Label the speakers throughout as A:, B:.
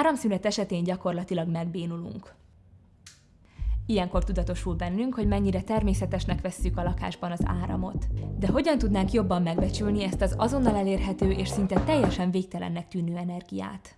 A: Áramszünet esetén gyakorlatilag megbénulunk. Ilyenkor tudatosul bennünk, hogy mennyire természetesnek vesszük a lakásban az áramot. De hogyan tudnánk jobban megbecsülni ezt az azonnal elérhető és szinte teljesen végtelennek tűnő energiát?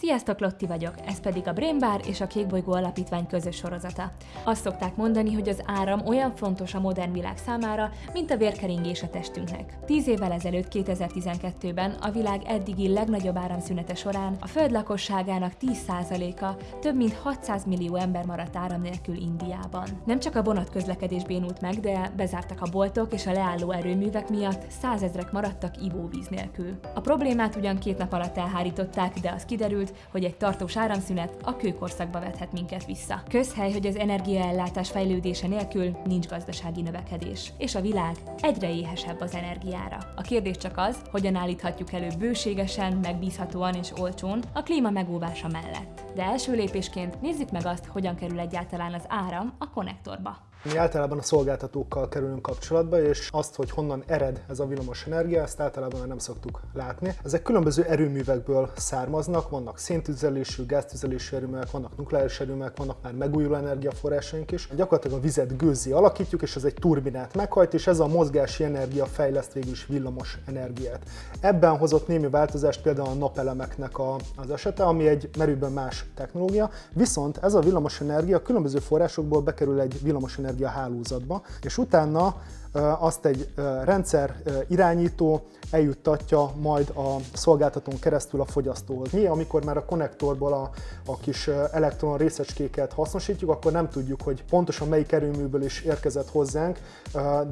A: Sziasztok, Lotti vagyok, ez pedig a Brain Bar és a Kékbolygó Alapítvány közös sorozata. Azt szokták mondani, hogy az áram olyan fontos a modern világ számára, mint a vérkeringés a testünknek. Tíz évvel ezelőtt, 2012-ben a világ eddigi legnagyobb áramszünete során a föld lakosságának 10%-a, több mint 600 millió ember maradt áram nélkül Indiában. Nem csak a vonatközlekedés bénult meg, de bezártak a boltok és a leálló erőművek miatt százezrek maradtak ivóvíz nélkül. A problémát ugyan két nap alatt elhárították, de az kiderült, hogy egy tartós áramszünet a kőkorszakba vethet minket vissza. Közhely, hogy az energiaellátás fejlődése nélkül nincs gazdasági növekedés, és a világ egyre éhesebb az energiára. A kérdés csak az, hogyan állíthatjuk elő bőségesen, megbízhatóan és olcsón a klíma megóvása mellett. De első lépésként nézzük meg azt, hogyan kerül egyáltalán az áram a konnektorba.
B: Mi általában a szolgáltatókkal kerülünk kapcsolatba, és azt, hogy honnan ered ez a villamos energia, ezt általában nem szoktuk látni. Ezek különböző erőművekből származnak, vannak széntüzelésű, gáztüzelésű erőművek, vannak nukleáris erőművek, vannak már megújuló energiaforrásaink is. Gyakorlatilag a vizet gőzi alakítjuk, és ez egy turbinát meghajt, és ez a mozgási energia fejleszt végül is villamos energiát. Ebben hozott némi változást például a napelemeknek a, az esete, ami egy merőben más technológia, viszont ez a villamos energia különböző forrásokból bekerül egy villamos energia energiahálózatba, és utána azt egy rendszer irányító eljuttatja majd a szolgáltatón keresztül a fogyasztóhoz. Mi, amikor már a konnektorból a, a kis elektron részecskéket hasznosítjuk, akkor nem tudjuk, hogy pontosan melyik erőműből is érkezett hozzánk,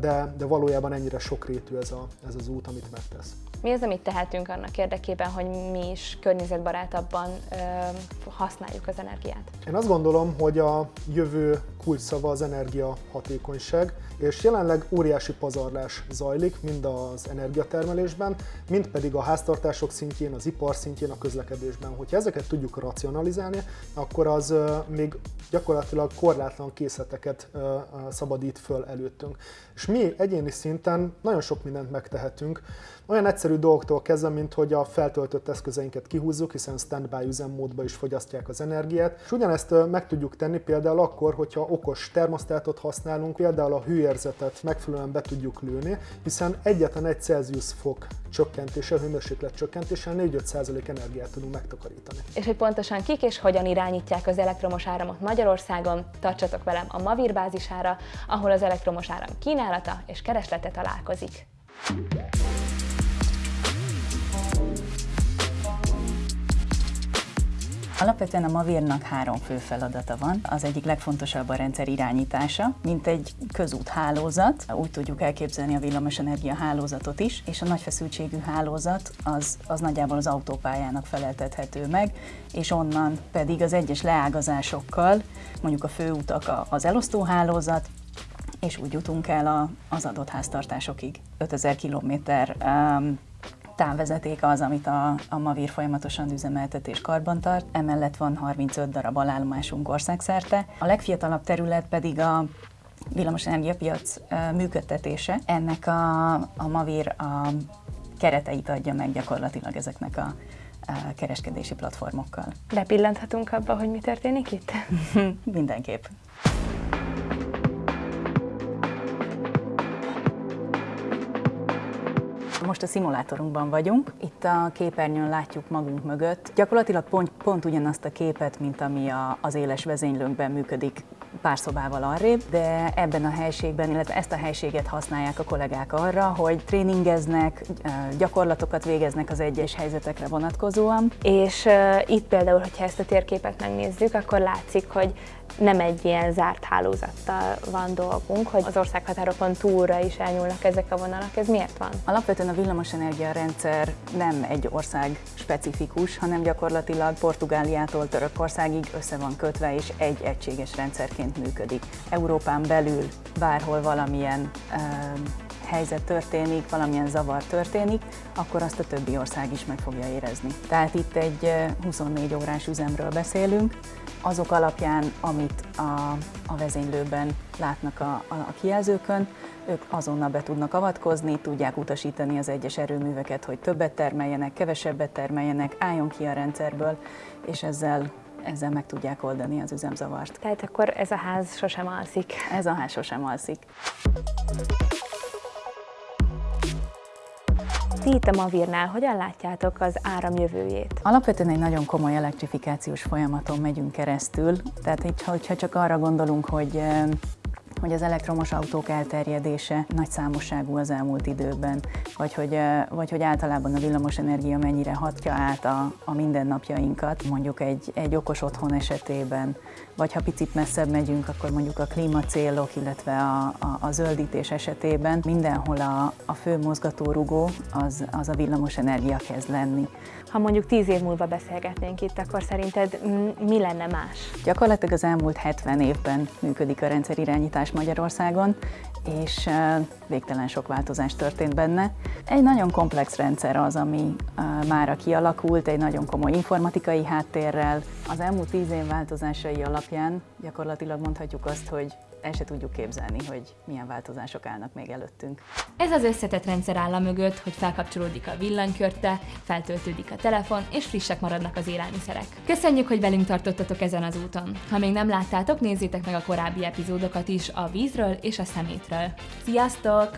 B: de, de valójában ennyire sokrétű ez, a, ez az út, amit megtesz.
C: Mi az, amit tehetünk annak érdekében, hogy mi is környezetbarátabban ö, használjuk az energiát?
B: Én azt gondolom, hogy a jövő kulcsszava az energiahatékonyság, és jelenleg óriási pazarlás zajlik, mind az energiatermelésben, mind pedig a háztartások szintjén, az ipar szintjén, a közlekedésben. Hogyha ezeket tudjuk racionalizálni, akkor az még gyakorlatilag korlátlan készleteket szabadít föl előttünk. És mi egyéni szinten nagyon sok mindent megtehetünk, olyan egyszerű dolgoktól kezdve, mint hogy a feltöltött eszközeinket kihúzzuk, hiszen standby üzemmódba is fogyasztják az energiát. És ugyanezt meg tudjuk tenni például akkor, hogyha okos termosztátot használunk, például a hőérzetet megfelelően be tudjuk lőni, hiszen egyetlen egy Celsius fok csökkentéssel, hőmérséklet csökkentéssel 4-5% energiát tudunk megtakarítani.
C: És hogy pontosan kik és hogyan irányítják az elektromos áramot Magyarországon, tartsatok velem a Mavir bázisára, ahol az elektromos áram kínálata és kereslete találkozik.
D: Alapvetően a Mavírnak három fő feladata van. Az egyik legfontosabb a rendszer irányítása, mint egy közúthálózat. Úgy tudjuk elképzelni a villamosenergia hálózatot is, és a nagyfeszültségű hálózat az, az nagyjából az autópályának feleltethető meg, és onnan pedig az egyes leágazásokkal, mondjuk a főutak az elosztóhálózat, és úgy jutunk el az adott háztartásokig. 5000 kilométer um, távvezeték az, amit a, a Mavir folyamatosan üzemeltet és karbantart. Emellett van 35 darab alállomásunk országszerte. A legfiatalabb terület pedig a villamos energiapiac működtetése. Ennek a, a Mavir a kereteit adja meg gyakorlatilag ezeknek a kereskedési platformokkal.
C: Bepillanthatunk abba, hogy mi történik itt?
D: Mindenképp. Most a szimulátorunkban vagyunk. Itt a képernyőn látjuk magunk mögött. Gyakorlatilag pont, pont ugyanazt a képet, mint ami a, az éles vezénylőnkben működik pár szobával arrébb, de ebben a helységben, illetve ezt a helységet használják a kollégák arra, hogy tréningeznek, gyakorlatokat végeznek az egyes helyzetekre vonatkozóan.
C: És uh, itt például, hogyha ezt a térképet megnézzük, akkor látszik, hogy nem egy ilyen zárt hálózattal van dolgunk, hogy az országhatárokon túlra is elnyúlnak ezek a vonalak. Ez miért van?
D: Alapvetően a villamosenergia rendszer nem egy ország specifikus, hanem gyakorlatilag Portugáliától Törökországig össze van kötve, és egy egységes rendszerként működik. Európán belül bárhol valamilyen uh, helyzet történik, valamilyen zavar történik, akkor azt a többi ország is meg fogja érezni. Tehát itt egy 24 órás üzemről beszélünk, azok alapján, amit a, a vezénylőben látnak a, a, a kijelzőkön, ők azonnal be tudnak avatkozni, tudják utasítani az egyes erőműveket, hogy többet termeljenek, kevesebbet termeljenek, álljon ki a rendszerből, és ezzel ezzel meg tudják oldani az üzemzavart.
C: Tehát akkor ez a ház sosem alszik.
D: Ez a ház sosem alszik.
C: Ti itt a Mavirnál hogyan látjátok az áram jövőjét?
D: Alapvetően egy nagyon komoly elektrifikációs folyamaton megyünk keresztül, tehát hogyha csak arra gondolunk, hogy hogy az elektromos autók elterjedése nagy számosságú az elmúlt időben, vagy hogy, vagy hogy általában a villamosenergia mennyire hatja át a, a mindennapjainkat, mondjuk egy, egy okos otthon esetében, vagy ha picit messzebb megyünk, akkor mondjuk a klímacélok, illetve a, a, a zöldítés esetében mindenhol a, a fő mozgatórugó az, az a villamosenergia kezd lenni.
C: Ha mondjuk tíz év múlva beszélgetnénk itt, akkor szerinted mi lenne más?
D: Gyakorlatilag az elmúlt 70 évben működik a rendszerirányítás Magyarországon, és végtelen sok változás történt benne. Egy nagyon komplex rendszer az, ami mára kialakult, egy nagyon komoly informatikai háttérrel. Az elmúlt tíz év változásai alapján gyakorlatilag mondhatjuk azt, hogy el se tudjuk képzelni, hogy milyen változások állnak még előttünk.
A: Ez az összetett rendszer áll mögött, hogy felkapcsolódik a villanykörte, feltöltődik a telefon, és frissek maradnak az élelmiszerek. Köszönjük, hogy velünk tartottatok ezen az úton. Ha még nem láttátok, nézzétek meg a korábbi epizódokat is a vízről és a szemétről. Sziasztok!